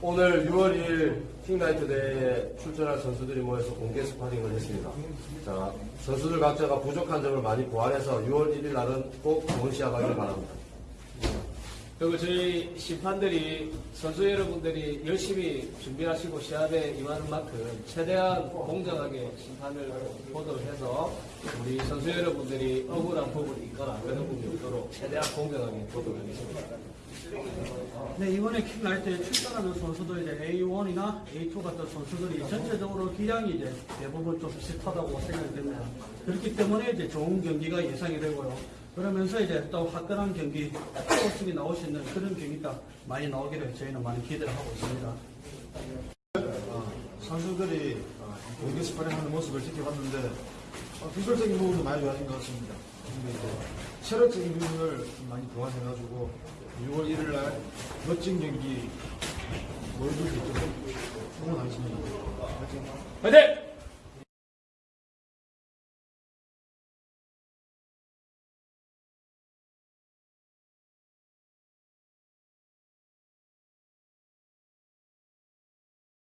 오늘 6월 2일 킹나이트 대회에 출전할 선수들이 모여서 공개 스파링을 했습니다. 자, 선수들 각자가 부족한 점을 많이 보완해서 6월 1일 날은 꼭 좋은 시합하길 바랍니다. 그리고 저희 심판들이 선수 여러분들이 열심히 준비하시고 시합에 임하는 만큼 최대한 공정하게 심판을 보도록 해서 우리 선수 여러분들이 억울한 부분이 있거나 그런 부분이 없도록 최대한 공정하게 보도록 하겠습니다. 네, 이번에 킥라이트에 출전하는 선수들 이제 A1이나 A2 같은 선수들이 전체적으로 기량이 이제 대부분 좀 비슷하다고 생각이 됩니다. 그렇기 때문에 이제 좋은 경기가 예상이 되고요. 그러면서 이제 또 화끈한 경기, 스포츠이 나올 수 있는 그런 경기가 많이 나오기를 저희는 많이 기대를 하고 있습니다. 선수들이 어, 공개 스파링 하는 모습을 지켜봤는데 어, 기술적인 부분도 많이 좋아진 것 같습니다. 부분을 좀 많이 보완해가지고 6월 1일 날 멋진 경기 보여줄 수 있도록 응원하겠습니다. 화이팅!